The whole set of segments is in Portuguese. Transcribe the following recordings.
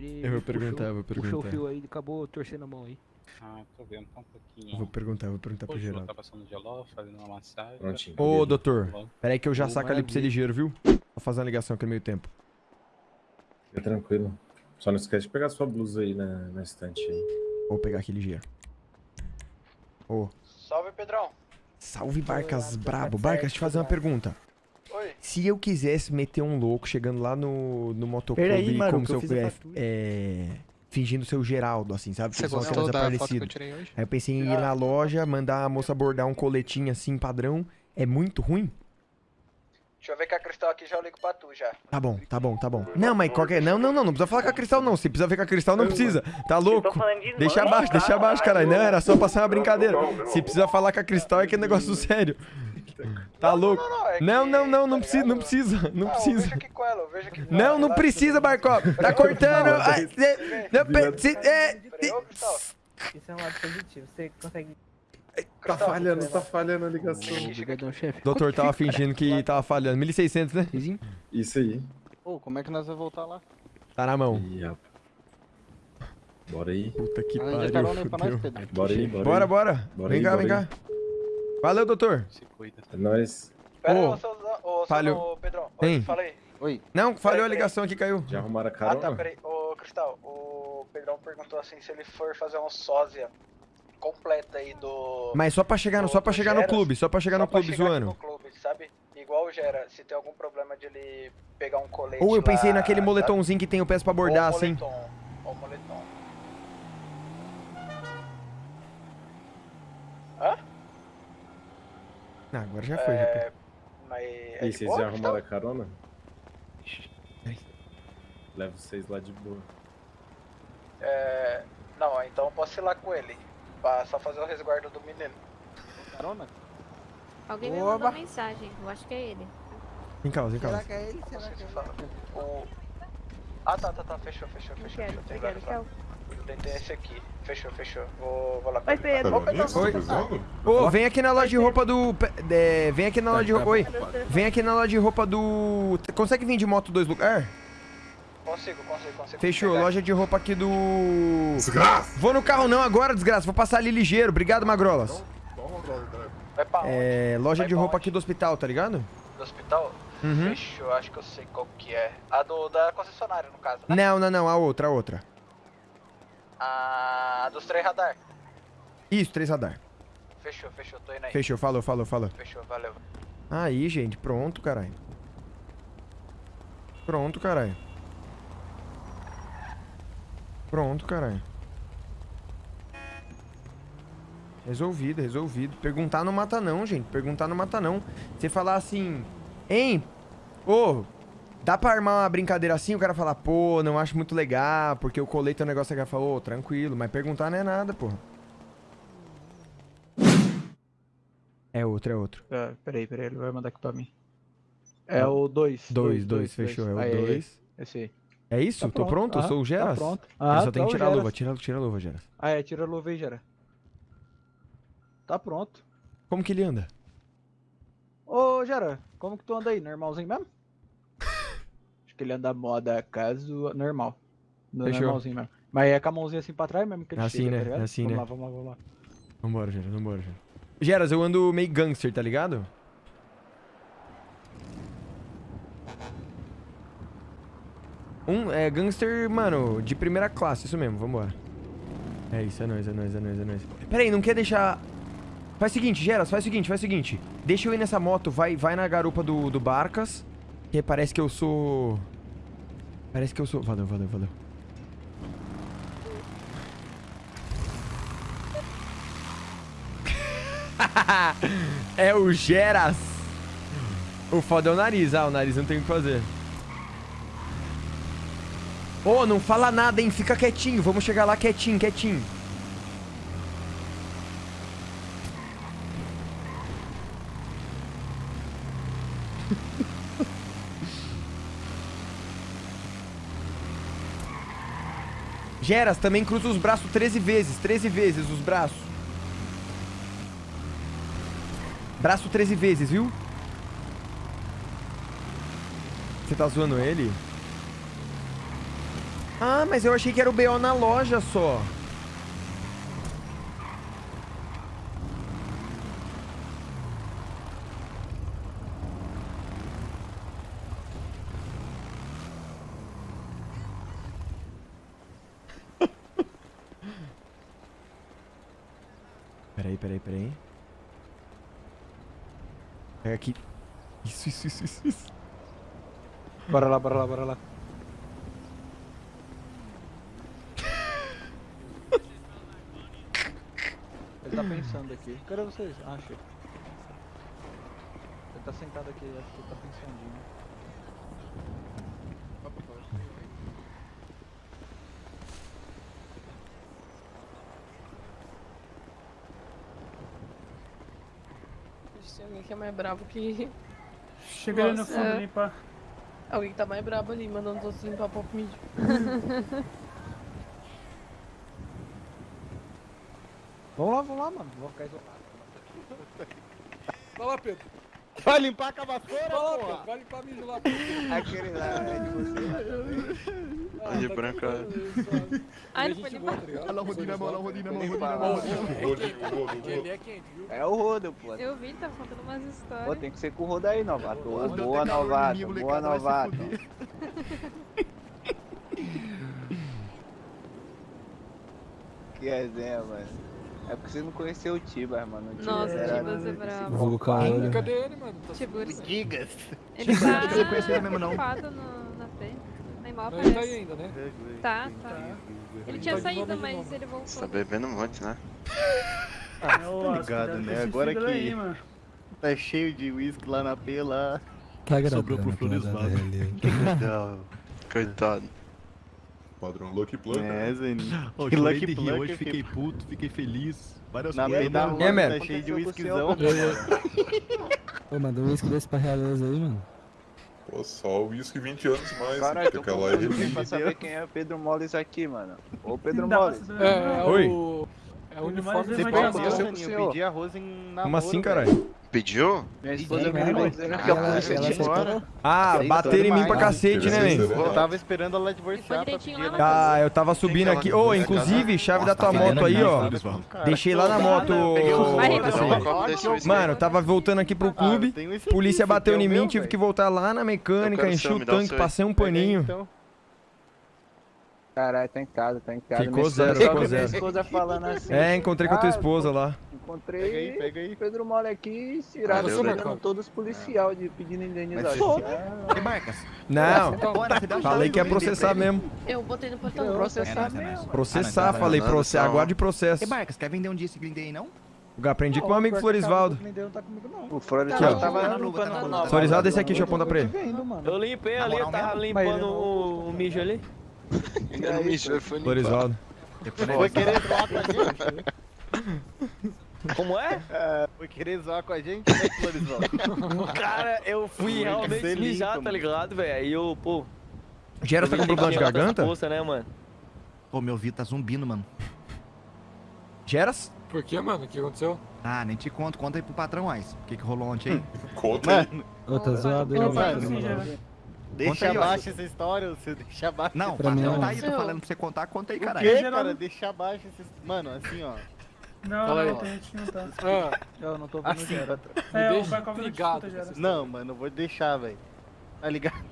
querer. Eu vou puxou- perguntar, eu vou Puxou o perguntar. fio aí, acabou torcendo a mão aí. Ah, tô vendo, tá um pouquinho. Eu vou perguntar, eu vou perguntar pro Poxa, Geraldo. tá passando geló, fazendo uma massagem. Prontinho. Ô, doutor, Geló. pera aí que eu já saco ali pra você maravilha. ligeiro, viu? Vou fazer uma ligação aqui no meio tempo. Fica tranquilo. Só não esquece de pegar sua blusa aí na, na estante aí. Vou pegar aqui ligeiro. Ô, Salve, Pedrão. salve Barcas Olá, brabo. Barcas, certo, deixa eu te fazer uma pergunta. Oi. Se eu quisesse meter um louco chegando lá no, no motoclube Peraí, mano, como se eu eu é, é, fingindo ser o Geraldo, assim, sabe? Você é gostou da foto que eu tirei hoje? Aí eu pensei em ir na loja, mandar a moça bordar um coletinho assim, padrão. É muito ruim? Deixa eu ver que a Cristal aqui já eu ligo pra tu já. Tá bom, tá bom, tá bom. Não, mas qualquer. Não, não, não, não precisa falar com a Cristal, não. Se precisa ver com a Cristal, não precisa. Tá louco? Deixa abaixo, deixa abaixo, caralho. Não, era só passar uma brincadeira. Se precisa falar com a Cristal, é que é negócio sério. Tá louco? é que- Não, não, não, não tá precisa, não precisa, não Ah, precisa. vejo aqui com ela, eu vejo aqui com Não, ela, não precisa, Barcop. Tá cortando. Cê- não, é, Peraí, ô, Cristal. Isso é um lado positivo. Você consegue. Tá falhando, tá falhando a ligação. Chefe. Doutor tava fingindo que tava falhando. 1600, né? Isso aí. Pô, como é que nós vamos voltar lá? Tá na mão. Bora aí. Puta que Arranja pariu. Pedro. Bora aí, bora, Bora, aí. bora. Bora Vem aí, cá, vem cá. Valeu, doutor. Se cuida. É nóis. Pera aí, Ô, ô, seu, ô, falhou. ô, Pedrão. Oi, fala aí. Oi. Não, falhou a ligação aqui, caiu. Já arrumaram a Ah, carona? tá, peraí. Ô, Cristal, o Pedrão perguntou assim se ele for fazer uma sósia completa aí do... Mas só pra chegar no, só pra do chegar no clube, só pra chegar só no pra clube chegar zoando. no clube, sabe? Igual o Gera, se tem algum problema de ele pegar um colete Ou eu pensei lá, naquele sabe? moletomzinho que tem o peço pra bordar, assim. moletom, Ou moletom. Ah, agora já foi, já foi. É, mas... E É vocês boa, já arrumaram a carona? Levo vocês lá de boa. É... Não, então eu posso ir lá com ele. Pra só fazer o resguardo do menino. Carona? Alguém me Oba. mandou mensagem, eu acho que é ele. Em causa, em Será causa. que é ele? Será Não que é ele? O... Ah, tá, tá, tá. Fechou, fechou, Não fechou. quero, fechou. Tem. Tem, esse aqui. Fechou, fechou. Vou, vou lá Oi. Pedro. Ô, Pedro, Oi. Ô, vem aqui na loja de roupa do. é, vem aqui na loja de roupa. Oi. Vem aqui na loja de roupa do. Consegue vir de moto dois lugares? Consigo, consigo, consigo. Fechou, pegar. loja de roupa aqui do. Desgraça! Vou no carro não agora, desgraça. Vou passar ali ligeiro. Obrigado, Magrolas. Vai pra onde? É. Loja Vai de roupa onde? aqui do hospital, tá ligado? Do hospital? Uhum. Fechou, acho que eu sei qual que é. A do da concessionária, no caso, né? Não, não, não. A outra, a outra. A dos três radar. Isso, três radar. Fechou, fechou, tô indo aí. Fechou, falou, falou, falou. Fechou, valeu. Aí, gente, pronto, caralho. Pronto, caralho. Pronto, caralho. Resolvido, resolvido. Perguntar não mata não, gente. Perguntar não mata não. Você falar assim, hein? Ô, dá pra armar uma brincadeira assim? O cara falar, pô, não acho muito legal, porque o colete é um negócio que cara falou, ô, tranquilo. Mas perguntar não é nada, porra. É outro, é outro. Ah, peraí, peraí, ele vai mandar aqui pra mim. É o 2. Dois, dois, fechou. É o dois. Esse aí. É isso? Tá Tô pronto? Eu Aham, sou o Geras? Tá pronto. Ah, só tem tá que o tirar a luva. Geras. Tira, tira a luva, Geras. Ah, é, tira a luva aí, Gera. Tá pronto. Como que ele anda? Ô, Gera, como que tu anda aí? Normalzinho mesmo? Ele anda moda caso normal. No Fechou. Normalzinho mesmo. Mas é com a mãozinha assim pra trás mesmo que ele Assim, chega, né? tá ligado? Assim, vamos né? lá, vamos lá, vamos lá. Vambora, Geras, vambora, Geras. Geras, eu ando meio gangster, tá ligado? Um, é gangster, mano, de primeira classe, isso mesmo, vambora. É isso, é nóis, é nóis, é nóis, é nóis. Pera aí, não quer deixar... Faz o seguinte, Geras, faz o seguinte, faz o seguinte. Deixa eu ir nessa moto, vai, vai na garupa do, do Barcas, que parece que eu sou... Parece que eu sou... Valeu, valeu, valeu. é o Geras. O foda é o nariz. Ah, o nariz não tem o que fazer. Ô, não fala nada, hein? Fica quietinho. Vamos chegar lá quietinho, quietinho. Geras, também cruza os braços 13 vezes. 13 vezes os braços. Braço 13 vezes, viu? Você tá zoando ele? Ah, mas eu achei que era o BO na loja só. Peraí, peraí. Pega aqui. Isso, isso, isso, isso, isso. Bora lá, bora lá, bora lá. Ele tá pensando aqui. Cadê vocês? Ah, achei. Ele tá sentado aqui, acho que ele tá pensandinho. Tem alguém que é mais bravo que. Chega ali no fundo é. limpar. Alguém que tá mais brabo ali, mandando os outros limpar pouco mídia. Vamos lá, vamos lá, mano. Vou ficar isolado. Vai lá, Pedro. Vai limpar a vassoura, Vai lá, porra. Pedro. Vai limpar mijo lá. Aquele lá é de você também. Ah, de branco, tranquilo, Ai, não foi? Olha lá o Rodinho na mão, olha lá o Rodinho na mão, Rodinho na Ó, mão. Aquele é quente, viu? É o Rodo, pô. Eu vi, tá contando umas histórias. Pô, tem que ser com o Rodo aí, novato. Boa, novato. Boa, novato. Que resenha, mano. É porque você não conheceu o Tibas, mano. O Tibas Nossa, era- Tibas é bravo. Vulgo Caolho. Cadê ele, mano? Tá. Gigas. Ele tá Você não conhece ele mesmo, não? no, na frente. Nem mal Não, ele tá aí aparece. ainda, né? Tá, tá. Ele tinha Tá de saído, novo, de mas novo. ele Tá voltou. bebendo um monte, né? Tá ligado, né? Agora que- Aí, Tá cheio de uísque lá na P lá. Tá Sobrou pro Floresvaldo. Coitado. Padrão Lucky Plug. É, Zeninho. Ô, Que chorei Lucky rir Plug hoje, que- fiquei puto, fiquei feliz. Várias Na coisas. P da mano. rua É, tá cheio de Aconteceu com o whiskyzão. Ô, um uísque desse pra realeza aí, mano. Pô, só o uísque 20 anos mais. Caralho, tô aquela aí confuso pra saber quem é o Pedro Moles aqui, mano. Ô, Pedro Dá pra Moles. saber. É, é Oi. o. É o uniforme de. Zeninho? Eu pedi arroz em namoro, Como assim, caralho? Pediu? Minha esposa Pedi, me ligou cara. dizendo que a Ela- polícia ela tinha aceitou. embora. Ah, bateram em mim pra cacete, né, man? Eu tava esperando ela divorciar pra pedir Ah, eu tava subindo aqui. Ô, inclusive, chave da tá tua moto aí, ó. Deixei lá na moto. Mano, tava voltando aqui pro clube. Ah, Polícia bateu em é o mim, tive que voltar lá na mecânica, enchi o tanque, passei um paninho. Caralho, tá em casa, tá em casa. Ficou zero, só ficou que minha zero. esposa falando assim. É, encontrei com a tua ah, esposa lá. Encontrei Pega aí, pega aí. Pedro Mole aqui, tirado, Valeu, pegando todos os policial de pedindo indenização. Ah, Que marcas? Não, falei que ia processar mesmo. Eu botei no portão. Processar mesmo. Processar, falei, proce... aguarde processo. Que marcas? Quer vender um dia esse Glindei aí, não? Eu aprendi com o meu amigo Florisvaldo. Não tá comigo, não. O ó. tava Tá limpando tá. Florisvaldo, esse aqui, deixa eu apontar pra ele. Eu limpei ali, eu tava ele limpando o, o mijo ali. O mijo foi limpar. Depois Foi querer zoar com a gente? Como é? Foi querer zoar com a gente, né, Florisvaldo? Cara, eu fui realmente ser mijar, limpo, tá ligado, velho? Aí eu, pô. Gera tá com problema de garganta? Força, né, mano? Pô, meu ouvido tá zumbindo, mano. Geras? Por que, mano? O que aconteceu? Ah, nem te conto. Conta aí pro patrão, Ais. O que que rolou ontem aí? Conta aí. Mano, Ô, tá zoado pai, mano. já. Deixa aí, abaixo essa história, você deixa abaixo. Não, o patrão é tá aí, tô falando pra você contar. Conta aí, O caralho. quê, Geral- cara? Deixa abaixo essa Mano, assim, ó. Não, Fala aí. não, tem gente que não tá. Ah, Eu não tô vendo Assim, Gera. É, o ligado Não, mano, eu vou deixar, velho. Tá ligado?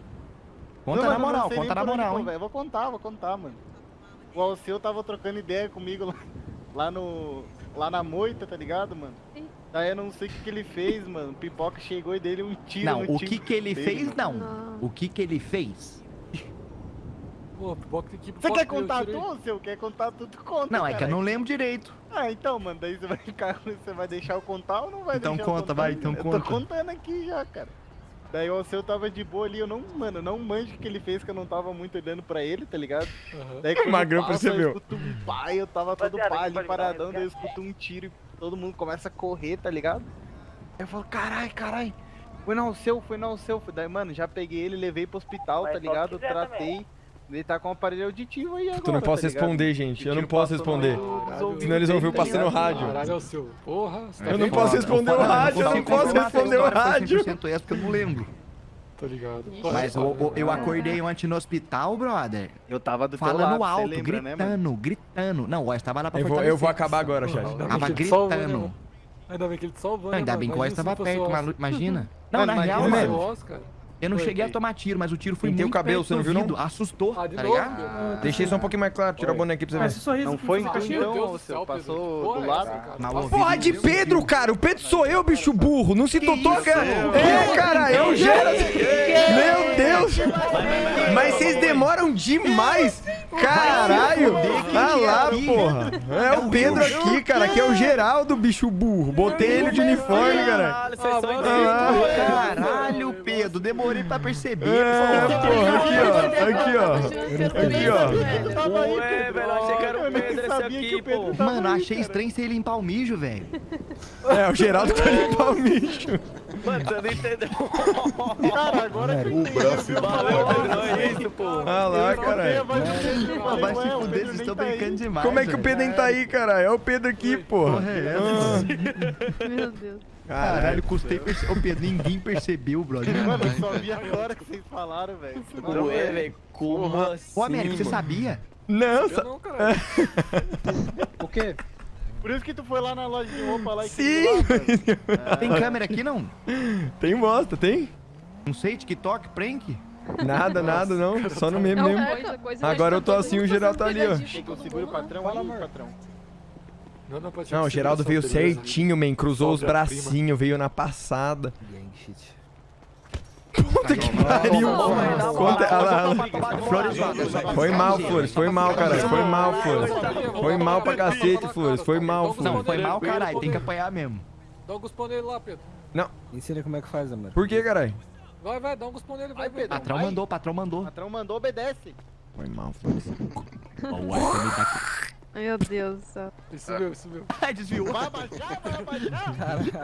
Conta Não, na eu não moral, sei conta na onde moral, hein? velho. Vou contar, vou contar, mano. O Alceu tava trocando ideia comigo lá, lá no. Lá na moita, tá ligado, mano? Ih. Daí eu não sei o que, que ele fez, mano. O Pipoca chegou e dele um tiro Não, no o que que ele dele, fez, mano. não. Não. O que que ele fez? Pô, pipoca tem que. Você quer que eu contar tudo, Alceu? Quer contar tudo? Conta, Não, é que eu não lembro direito. Ah, então, mano, daí você vai ficar. Você vai deixar eu contar ou não vai Então deixar eu conta, contar? vai, então eu conta. tô contando aqui já, cara. Daí o Alceu tava de boa ali, eu não, mano, não manjo o que ele fez, que eu não tava muito olhando pra ele, tá ligado? Aham. Daí quando Magrão passa, percebeu. Eu escuto um pai, eu tava todo pá ali paradão, dar daí eu escuto um tiro e todo mundo começa a correr, tá ligado? Aí eu falo, carai, carai, foi no Alceu, foi no Alceu. Daí, mano, já peguei ele, levei pro hospital, Mas tá ligado? Tratei. Ele tá com um aparelho auditivo aí agora, Tu não posso tá responder, gente. Eu não posso no responder. dos Senão eles vão ouvir o tá passeio no rádio. Caralho, é o seu. Porra, você tá Eu não posso responder o rádio, eu não consigo posso responder o rádio. 100% essa porque eu não lembro. Tô ligado. Mas o- o- eu acordei ontem no hospital, brother. Eu tava do Falando alto, lembra, né, gritando, gritando. Não, o tava lá pra Eu vou, eu vou acabar agora, chat. Tava né, gritando. Ainda bem que ele te salvou, Não, né, ainda bem que o se tava perto, o imagina. Não, na real, mano. O. Eu não Foi, cheguei a foi. tomar tiro, mas o tiro foi Pintei o muito cabelo, perto você não viu, não? Assustou, Ah, de tá novo, ligado? meu? Deixei só um pouquinho mais claro, tira a boneca aqui pra Mas você esse sorriso Não foi você tá então, seu, céu, passou Pedro. do lado. cara. O ouvido Porra de Pedro, cara. O Pedro sou eu, bicho burro. Não se totou, cara. É, cara, é o Geras. Meu Deus. Mas vocês demoram demais. Caralho. Ah lá, porra. É o Pedro aqui, cara. Que é o Geraldo, bicho burro. Botei ele de uniforme, cara. Caralho, Caralho, Pedro, demorei pra perceber. É, porra, aqui, ó. Aqui, ó. Aqui, ó. Ué, velho, achei que era o Pedro esse aqui, pô. Mano, achei estranho você limpar o mijo, velho. É, o Geraldo que vai limpar o bicho. Mano, você não entendeu. Cara, agora que eu entendi. Valeu, Pedro, é isso, pô. Ah lá, caralho. Vai se fuder, vocês estão brincando demais. Como é que o. Pedro nem tá aí, cara? É o Pedro aqui, porra. Meu Deus. Caralho, custei perceber. Ô, Pedro, ninguém percebeu, brother. Mano, eu só vi agora que vocês falaram, velho. Ué, velho, como assim? Ô, Américo, você sabia? Não, Eu sa- não, cara. O quê? Por isso que tu foi lá na loja de roupa lá e Sim. lá, Tem câmera aqui, não? Tem bosta, tem? Não sei, TikTok, prank? Nada, nada, não. Só no meme Não, mesmo. coisa, coisa, Agora eu tô todo assim, o geral tá ali, ó. Segura o patrão Fala, aí, amor. patrão. Não, não, Não, o Geraldo veio certinho, man. Cruzou os bracinhos, veio na passada. Puta que pariu. Conta, lá, lá. Flores, Foi mal, Flores. Foi mal, caralho. Foi mal, Flores. Foi mal pra cacete, Flores. Foi mal, Não, Flores. foi mal, caralho. Tem que apanhar mesmo. Dá um guspão nele lá, Pedro. Ensina como é que faz, amor. Por que, caralho? Vai, vai, dá um guspão nele, vai, Pedro. Patrão mandou, patrão mandou. Patrão mandou, obedece. Foi mal, Flores. Ó, o também tá aqui. Meu Deus do céu. Subiu, subiu. Ai, desviou. Vai abaixar, vai abaixar.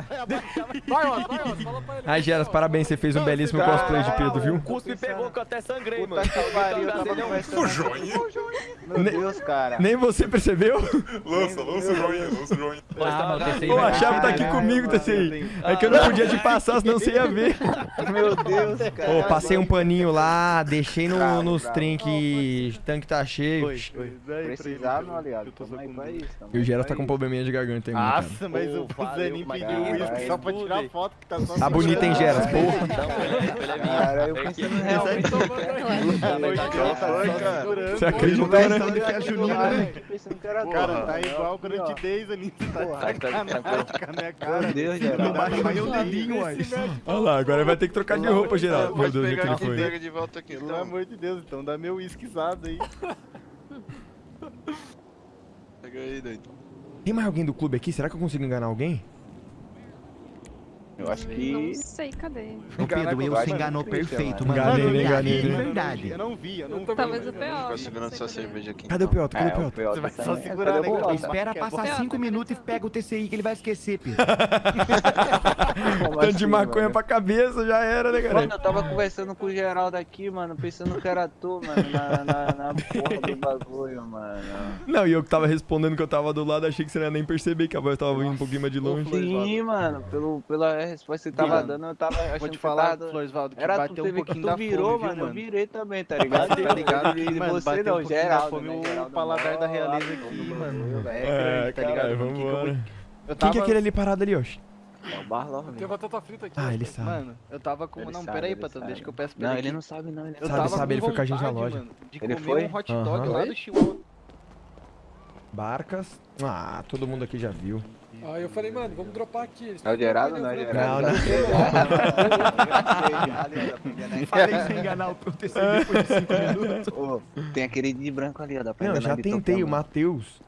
Vai abaixar, vai Vai, ó, vai, ó, fala pra ele. Ai, Geras, parabéns. Você fez um belíssimo Caralho, cosplay de Pedro, viu? O cuspe me pegou que eu até sangrei, mano. Puta que pariu, eu tava é um-. O joinha. Meu Deus, cara. Nem você percebeu? Lança, lança o joinha, lança o joinha. Ah, Pô, a chave tá aqui comigo, TCI. É que eu não podia te passar, senão você ia ver. Meu Deus, cara. Ô, passei um paninho lá, deixei no, nos trem que o tanque tá cheio. Precisar, meu aliado. Tamo aí pra isso. tamo E o pra tá com isso. probleminha de garganta aí, mano. Nossa, mas o Zanin pediu uísque só pra tirar foto que tá só Tá bonito, hein, Geras? Porra. Cara, eu pensando realmente. Você acreditou, né? Cara, tá igual eu Zanin. Você tá sacanagem com a minha cara. Meu Deus, Não Geraldo. baixa mais o dedinho. Olha lá, agora vai ter que trocar de roupa, Geraldo. Meu Deus, o que ele foi. De Pelo então. amor de Deus, então dá meu uísquezado aí. Pega aí, doido. Tem mais alguém do clube aqui? Será que eu consigo enganar alguém? Eu acho Não sei, cadê? Ô, Pedro, eu se enganou perfeito, mano. Enganei, enganei, enganei. verdade. Eu não vi, eu não vi. Talvez o Tô P.O. segurando sua cerveja aqui. Cadê o. Piotr? Cadê o Piotr? Você vai só segurar, né? Espera Que é passar bom. 5 minutos e pega o TCI que ele vai esquecer, Pedro. Tanto de maconha pra cabeça, já era, né, Mano, cara? eu tava conversando com o Geraldo aqui, mano, pensando que era tu, mano, na, na, na porra do bagulho, mano. Não, e eu que tava respondendo que eu tava do lado, achei que você não ia nem perceber que a voz tava vindo um pouquinho mais de longe. Sim, mano, pelo, pela resposta que você tava dando, eu tava achando Vou te que falar, tava... Floresvaldo, que Era tu, bateu você um pouquinho tu da virou, fome, viu, mano, eu mano? virei também, tá ligado? Tá ligado que, E mano, você não, um Geraldo, fome, né? o Geraldo paladar mó da realeza aqui, mano. É, É, tá ligado? mano? Vambora. Eu Quem que é aquele ali parado ali, Oxi? É o Barlov, Tem batata frita aqui. Ah, ó. ele sabe. Mano, eu tava com. Ele não, sabe, pera aí, ele patrão, sabe. deixa que eu peço pra Não, ele. ele aqui. não sabe não, ele Eu Sabe, tava sabe, ele foi com a gente na loja. mano, de Ele comer foi? um hot dog Aham. lá do Chihuahua. Barcas. Ah, todo mundo aqui já viu. Aí eu falei, mano, vamos dropar aqui. É o Geraldo, não é o pegam Geraldo? Não, Falei sem enganar o TCI depois de 5 minutos. Ô, tem aquele de branco ali, ó, dá pra Não, já ele tentei, o. Matheus.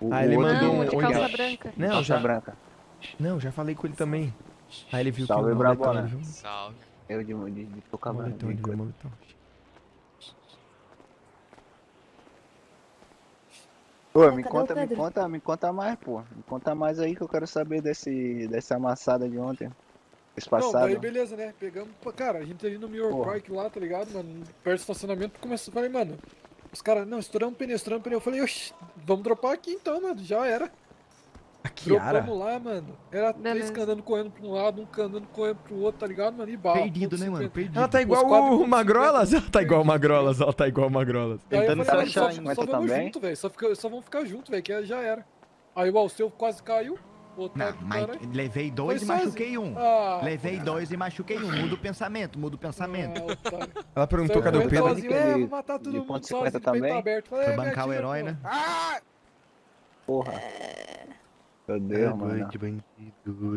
O- Ah, o ele mandou Não, um. o de calça branca. Não, Calça já. branca. Não, já falei com ele também. Aí ele viu Salve, que o Brabona. moletão, ele viu? Salve. Eu de, de, de tocar Moletão, ele viu o moletão. Ô, me conta, me conta, me conta mais, pô. Me conta mais aí que eu quero saber desse, dessa amassada de ontem. Esse Não, daí beleza, né? Pegamos, cara, a gente ali no Mirror lá, tá ligado, mano? Perto do estacionamento, começou, falei, mano, os caras, não, estouramos pneu, estouramos pneu. Eu falei, oxi, vamos dropar aqui então, mano, já era. Kiara? Dropamos lá, mano. Era três Beleza. canando correndo pra um lado, um canando correndo pro outro, tá ligado, mano? E bala. Perdido, né, mano? Perdido. Ela tá igual o Magrolas. Ela tá igual o Magrolas. Ela tá igual o Magrolas. Tentando se mano, achar só, ainda só vamos também. junto, velho. Só, fica- só vamos ficar junto, velho, que já era. Aí o Alceu quase caiu. O outro Não, mas levei dois Foi e machuquei um. Ah, Levei dois e machuquei um. Muda o pensamento, muda o pensamento. ah. Ela perguntou cadê o Pedro. sozinho, é, vou matar todo de mundo ponto sozinho, 50 de peito também? aberto. Falei, Foi é, bancar o herói, pô. né? Porra. Meu Deus, mano.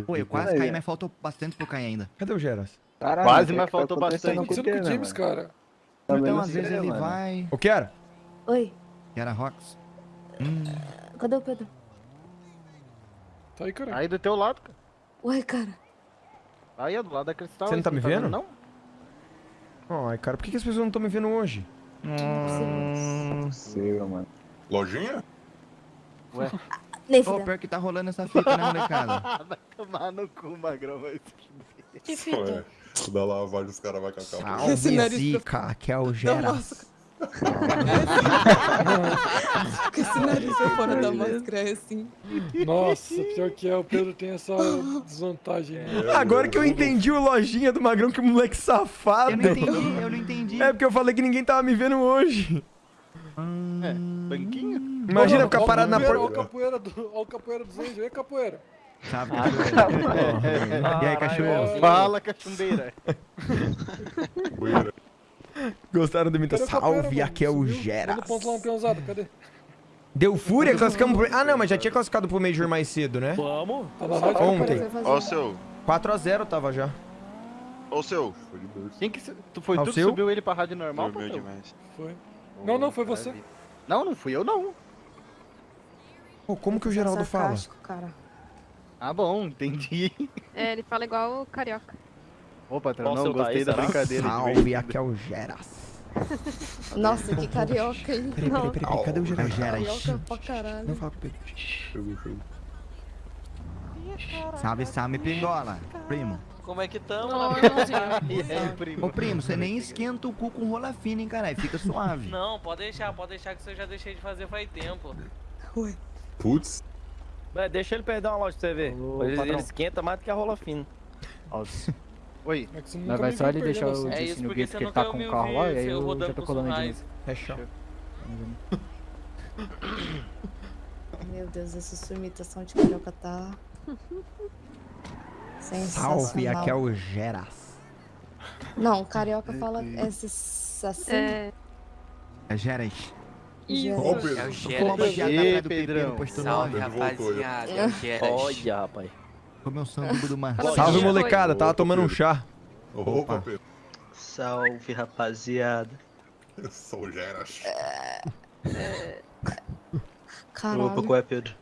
Pô, eu quase Aí, caí, mas faltou bastante pra eu cair ainda. Cadê o Geras? Caralho, Quase, mas tá faltou bastante. Acontecendo com o James, cara. Também Então, às vezes sei, ele mano. vai. O que era? Oi, Que era Rox. Hum, cadê o Pedro? Tá aí, cara. Aí do teu lado, cara. Ué, cara. Aí, ó, do lado da cristal. Você não tá me vendo, vendo? Não? Ai, cara, por que, que as pessoas não estão me vendo hoje? Não é possível, mano. Lojinha? Ué. Nem Pô, fudeu. pior que tá rolando essa fita, né, molecada? Vai tomar no cu, magrão. Vai Que fita? o da lavagem os caras vão cacar. Salve, Zica, que é o Geras. Com esse nariz pra fora da máscara é assim. Nossa, pior que é, o Pedro tem essa desvantagem. né? Agora que eu entendi o lojinha do Magrão, que moleque safado. Eu não entendi, eu não entendi. É porque eu falei que ninguém tava me vendo hoje. É, banquinho? Imagina ficar parado na porta. Ó o capoeira do, ó o capoeira dos e capoeira? Sabe, Ah, cachoeira? E aí, cachoeira? Fala, cachumbeira. Gostaram do mito? Cadê o capoeira, Salve, mano? aqui é o? Geras. Deu fúria? Classificamos pro... Ah, não, mas já tinha classificado pro Major mais cedo, né? Vamos. Ontem. Ó o seu. 4x0 tava já. Ó o seu. De. Quem que... Tu foi Ao tu que seu? subiu ele pra rádio normal. Foi. Não, não, foi você. Não, não fui eu, não. Pô, como que o Geraldo fala? Sarcástico, cara. Ah, bom, entendi. É, ele fala igual o carioca. Ô, patrão, não, gostei da brincadeira. de Salve, aqui é o Geras. Nossa, que carioca, hein? Peraí, peraí, Não, peraí, peraí, cadê o É o Geras? Geras. carioca pra caralho. Não fala pro Pedro. Chegou, chegou. Salve, salve, pingola. Primo. Como é que tamo? Não, irmãozinho. E aí, primo? Ô, primo, você nem esquenta o cu com rola fina, hein, caralho? Fica suave. Não, pode deixar, pode deixar que eu já deixei de fazer faz tempo. Putz. Deixa ele perder uma loja pra você ver. Ele, ele esquenta mais do que a rola fina. Oi. É nunca vai só ele deixar o assim. É isso, Disse no Gate que ele tá com o carro lá, e aí eu já tô com colando de novo. Fechou. Meu Deus, essa sua imitação de carioca tá. Salve, aqui é o Geras. Não, carioca fala esse- assim. É, É Geras. Geras. O Pedro. É o Como Geras. a dieta Ei, atrás do Pedrão. Salve, rapaziada. É o Geras. Olha, rapaz. Comeu sanduíche do mar. Salve, molecada. Tava tomando um chá. Opa, Pedro. Salve, rapaziada. Sou Geras. Caralho. Opa, qual é, Pedro?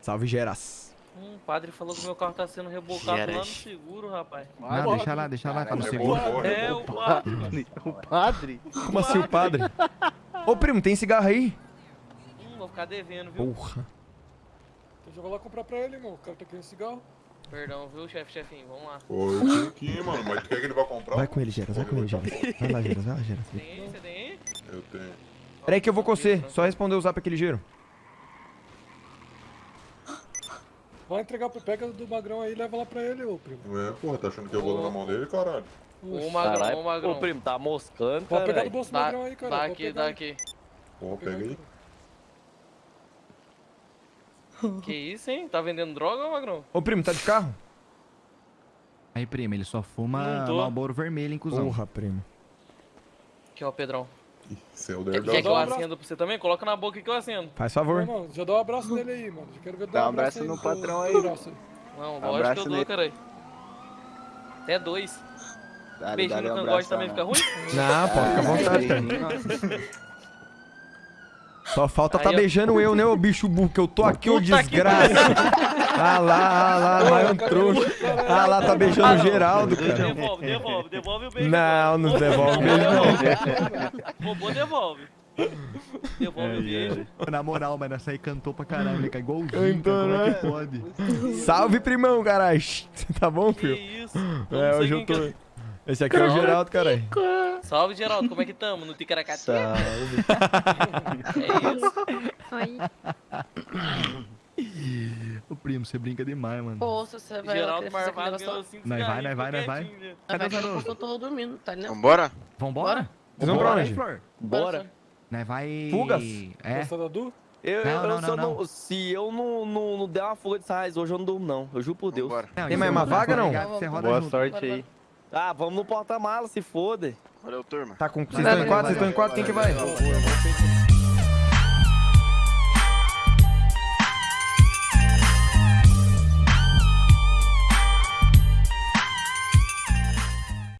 Salve, Geras. Hum, o padre falou que meu carro tá sendo rebocado lá no Geras. seguro, rapaz. Não, deixa lá, deixa lá, tá no seguro. É, o padre. O padre? Como assim o padre? Ô, primo, tem cigarro aí? Hum, vou ficar devendo, viu? Porra. Então joga lá comprar pra ele, irmão. O cara tá querendo cigarro. Perdão, viu, chefe, chefinho? Vamos lá. Pô, eu tinha aqui, mano. Mas tu quer que ele vá comprar? Vai com ele, Geras. Vai com ele, Geras. Vai lá, Geras. Vai lá, Geras. Tem aí? Você tem aí? Eu tenho. Peraí que eu vou com você. Só responder o zap aquele giro. Vai entregar pro pega do magrão aí e leva lá pra ele, ô primo. É, porra, tá achando que eu vou dar na mão dele, caralho? Ô, magrão, ô, magrão. Ô, primo, tá moscando, Pode pegar cara. do bolso do Dá, magrão aí, cara. dá aqui, pegar dá aqui. Pega aí. Que isso, hein? Tá vendendo droga, ô, magrão? Ô, primo, tá de carro? Aí, primo, ele só fuma Não. Malboro vermelho, hein, cuzão. Porra, primo. Aqui, ó, Pedrão. Você é o Quer, que eu abraço. acenda pra você também? Coloca na boca que eu acendo. Faz favor. Irmão, já dá um abraço nele aí, mano. Já quero ver dar um um abraço abraço aí no patrão aí. Não, lógico que Abraço eu dou, caralho. Até dois. Dá-lhe, Beijinho dá-lhe no cangote abraço também fica ruim? Não, pode ficar à vontade. Só falta tá Aí, ó. beijando eu, né, ô bicho burro, que eu tô aqui, ô que desgraça. Ah lá, ah lá, vai um trouxa. Ah lá, tá beijando o Geraldo, cara. Devolve, devolve, devolve o beijo. Não, não devolve beijo, não. Roubou, devolve. Devolve o beijo. Na moral, mano, essa aí cantou pra caralho, ele cai igualzinho, Cantou, cara, como é né? que pode? Salve, primão, caralho. Tá bom, Que filho? isso? É, hoje eu tô... Esse aqui é o Geraldo, caralho. Salve, Geraldo, como é que tamo? No Ticaracati? Salve. É isso. Oi. Ô primo, você brinca demais, mano. Pô, se você vai Geraldo Marvado ganhou lá- cinco Nós vai, nós vai, nós vai. Cadê os garotos? eu tô dormindo, tá ligado? Vambora? Vambora? Vocês vão pra Vambora, onde? Bora. Nós vai... Fugas? É. Eu, Não, eu, não, se, não, eu não. se eu não, não, não der uma fuga de sarraiz hoje, eu não durmo, não. Eu juro por Deus. Não, Tem mais eu uma vaga, não? Boa junto. sorte aí. Ah, vamos no porta-mala, se foda. Valeu, turma. Tá com... Vocês estão em quatro? Vocês estão em quatro? Quem que vai?